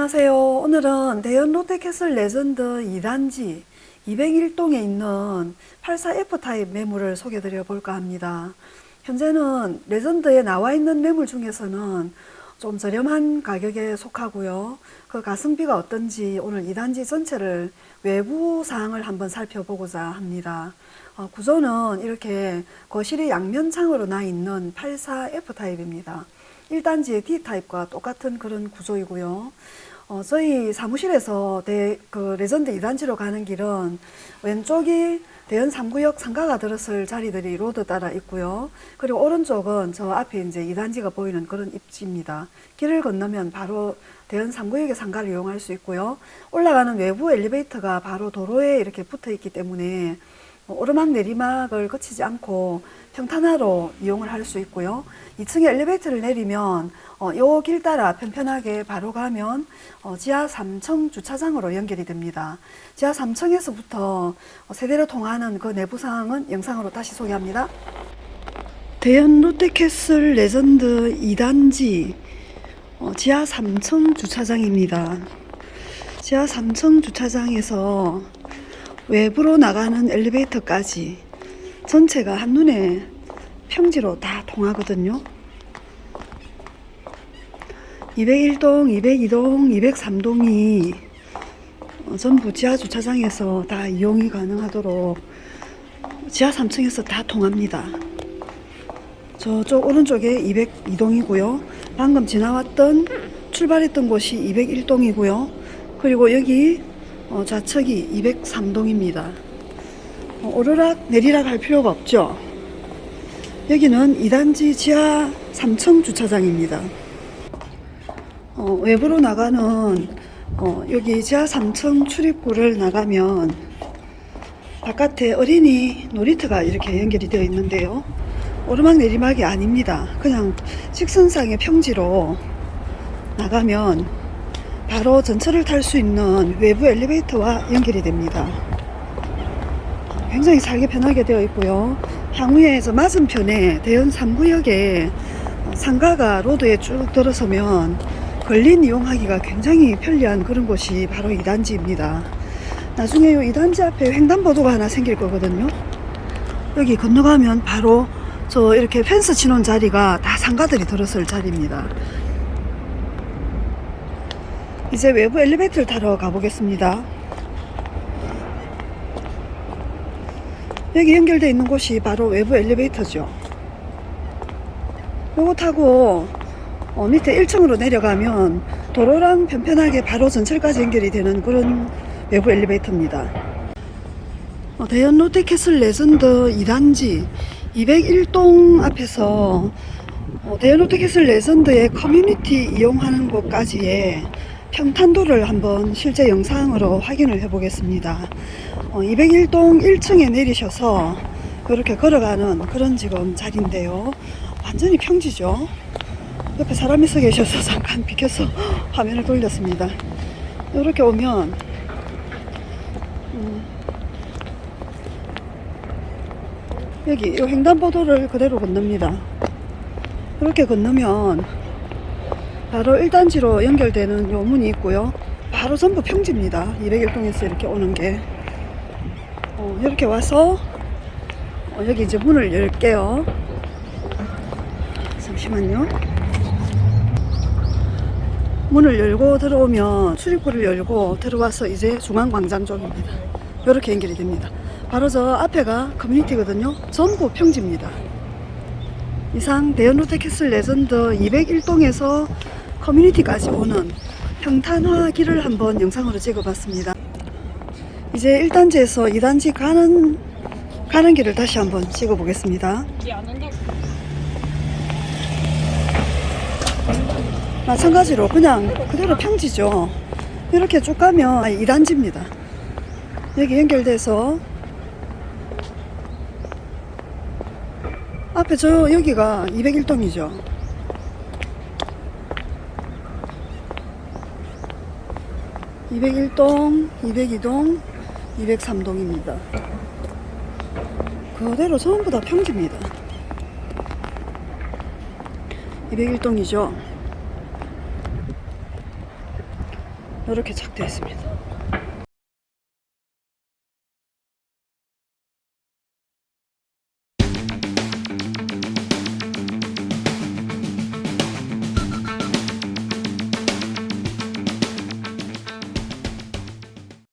안녕하세요. 오늘은 대연 롯데캐슬 레전드 2단지 201동에 있는 84F 타입 매물을 소개해 드려 볼까 합니다. 현재는 레전드에 나와 있는 매물 중에서는 좀 저렴한 가격에 속하고요. 그 가성비가 어떤지 오늘 2단지 전체를 외부 사항을 한번 살펴보고자 합니다. 어, 구조는 이렇게 거실이 양면창으로 나 있는 84F 타입입니다. 1단지의 D타입과 똑같은 그런 구조이고요. 어, 저희 사무실에서 대, 그 레전드 2단지로 가는 길은 왼쪽이 대연 3구역 상가가 들었을 자리들이 road 따라 있고요. 그리고 오른쪽은 저 앞에 이제 2단지가 보이는 그런 입지입니다. 길을 건너면 바로 대연 3구역의 상가를 이용할 수 있고요. 올라가는 외부 엘리베이터가 바로 도로에 이렇게 붙어 있기 때문에 오르막 내리막을 거치지 않고 평탄화로 이용을 할 수 있고요. 2층에 엘리베이터를 내리면 어, 요길 따라 편편하게 바로 가면 어, 지하 3층 주차장으로 연결이 됩니다. 지하 3층에서부터 세대로 통하는 그 내부 상황은 영상으로 다시 소개합니다. 대연 롯데캐슬 레전드 2단지 어, 지하 3층 주차장입니다. 지하 3층 주차장에서 외부로 나가는 엘리베이터까지 전체가 한눈에 평지로 다 통하거든요. 201동, 202동, 203동이 어, 전부 지하 주차장에서 다 이용이 가능하도록 지하 3층에서 다 통합니다. 저쪽 오른쪽에 202동이고요. 방금 지나왔던 출발했던 곳이 201동이고요. 그리고 여기 어, 좌측이 203동입니다. 어, 오르락 내리락 할 필요가 없죠. 여기는 2단지 지하 3층 주차장입니다. 어, 외부로 나가는 어, 여기 지하 3층 출입구를 나가면 바깥에 어린이 놀이터가 이렇게 연결이 되어 있는데요. 오르막 내리막이 아닙니다. 그냥 직선상의 평지로 나가면 바로 전철을 탈 수 있는 외부 엘리베이터와 연결이 됩니다. 굉장히 살기 편하게 되어 있고요. 저 맞은편에 대연 3구역에 상가가 로드에 쭉 들어서면 걸린 이용하기가 굉장히 편리한 그런 곳이 바로 2단지입니다. 나중에 이 2단지 앞에 횡단보도가 하나 생길 거거든요. 여기 건너가면 바로 저 이렇게 펜스 치놓은 자리가 다 상가들이 들어설 자리입니다. 이제 외부 엘리베이터를 타러 가보겠습니다. 여기 연결되어 있는 곳이 바로 외부 엘리베이터죠. 요거 타고 어, 밑에 1층으로 내려가면 도로랑 편편하게 바로 전철까지 연결이 되는 그런 외부 엘리베이터입니다. 어, 대연 롯데캐슬 레전드 2단지 201동 앞에서 어, 대연 롯데캐슬 레전드의 커뮤니티 이용하는 곳까지의 평탄도를 한번 실제 영상으로 확인을 해 보겠습니다. 어, 201동 1층에 내리셔서 이렇게 걸어가는 그런 지금 자리인데요. 완전히 평지죠. 옆에 사람이 서 계셔서 잠깐 비켜서 화면을 돌렸습니다. 이렇게 오면 음, 여기 이 횡단보도를 그대로 건넙니다. 이렇게 건너면 바로 1단지로 연결되는 요 문이 있고요. 바로 전부 평지입니다. 201동에서 이렇게 오는 게. 어, 이렇게 와서 어, 여기 이제 문을 열게요. 잠시만요. 문을 열고 들어오면 출입구를 열고 들어와서 이제 중앙광장 쪽입니다. 이렇게 연결이 됩니다. 바로 저 앞에가 커뮤니티거든요. 전부 평지입니다. 이상 대연 롯데캐슬 레전드 201동에서 커뮤니티까지 오는 평탄화 길을 한번 영상으로 찍어봤습니다. 이제 1단지에서 2단지 가는 가는 길을 다시 한번 찍어보겠습니다. 마찬가지로 그냥 그대로 평지죠. 이렇게 쭉 가면 2단지입니다. 여기 연결돼서 앞에 저 여기가 201동이죠. (201동) (202동) (203동입니다) 그대로 전부 다 평지입니다. (201동이죠) 이렇게 착 되어 있습니다.